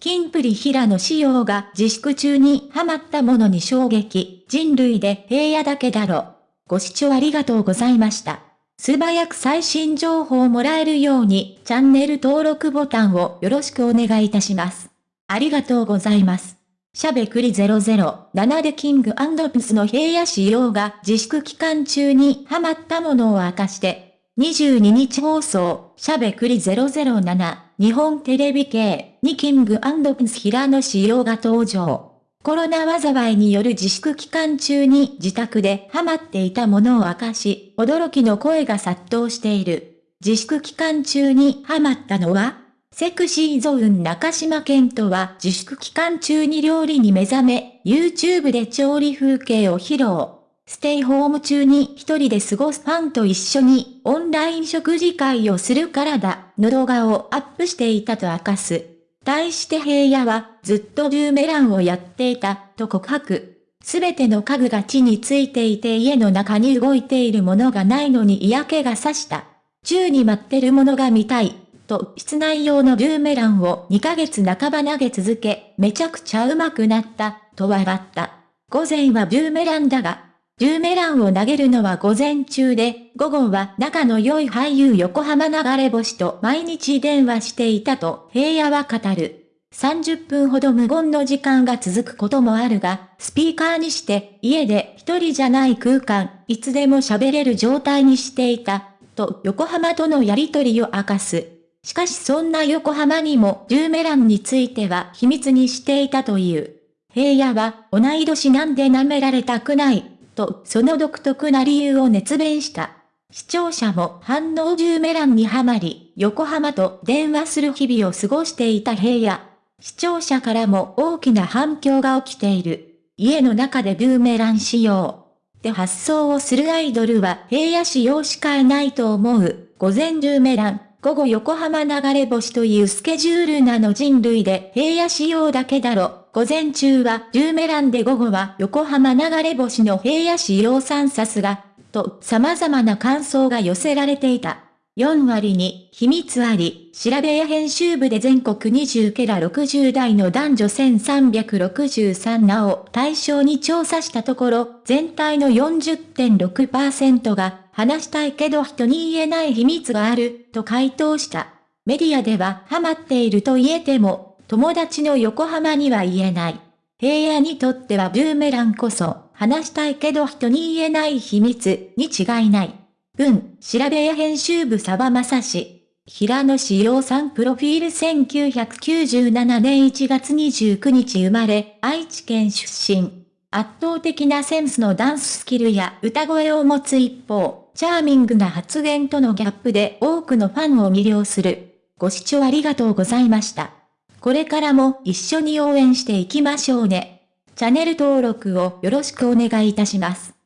キンプリ平野仕様が自粛中にハマったものに衝撃、人類で平野だけだろ。ご視聴ありがとうございました。素早く最新情報をもらえるようにチャンネル登録ボタンをよろしくお願いいたします。ありがとうございます。しゃべくり007でキングプスの平野仕様が自粛期間中にハマったものを明かして、22日放送、しゃべくり007、日本テレビ系にキングプス平野仕様が登場。コロナ災いによる自粛期間中に自宅でハマっていたものを明かし、驚きの声が殺到している。自粛期間中にハマったのはセクシーゾーン中島健人は自粛期間中に料理に目覚め、YouTube で調理風景を披露。ステイホーム中に一人で過ごすファンと一緒にオンライン食事会をするからだ、の動画をアップしていたと明かす。対して平野はずっとブーメランをやっていた、と告白。すべての家具が地についていて家の中に動いているものがないのに嫌気がさした。宙に待ってるものが見たい。と室内用のブーメランを2ヶ月半ば投げ続け、めちゃくちゃ上手くなった、と笑った。午前はブーメランだが、ブーメランを投げるのは午前中で、午後は仲の良い俳優横浜流れ星と毎日電話していたと平野は語る。30分ほど無言の時間が続くこともあるが、スピーカーにして家で一人じゃない空間、いつでも喋れる状態にしていた、と横浜とのやりとりを明かす。しかしそんな横浜にもブーメランについては秘密にしていたという。平野は同い年なんで舐められたくない、とその独特な理由を熱弁した。視聴者も反応ブーメランにはまり、横浜と電話する日々を過ごしていた平野。視聴者からも大きな反響が起きている。家の中でブーメラン仕様。で発想をするアイドルは平野仕様しかいないと思う。午前ブーメラン。午後横浜流れ星というスケジュールなの人類で平野仕様だけだろ。午前中はジューメランで午後は横浜流れ星の平野仕様3さすが、と様々な感想が寄せられていた。4割に秘密あり、調べや編集部で全国20ケラ60代の男女1363なを対象に調査したところ、全体の40.6%が話したいけど人に言えない秘密がある、と回答した。メディアではハマっていると言えても、友達の横浜には言えない。平野にとってはブーメランこそ、話したいけど人に言えない秘密に違いない。文、調べや編集部沢正氏。平野志陽さんプロフィール1997年1月29日生まれ、愛知県出身。圧倒的なセンスのダンススキルや歌声を持つ一方、チャーミングな発言とのギャップで多くのファンを魅了する。ご視聴ありがとうございました。これからも一緒に応援していきましょうね。チャンネル登録をよろしくお願いいたします。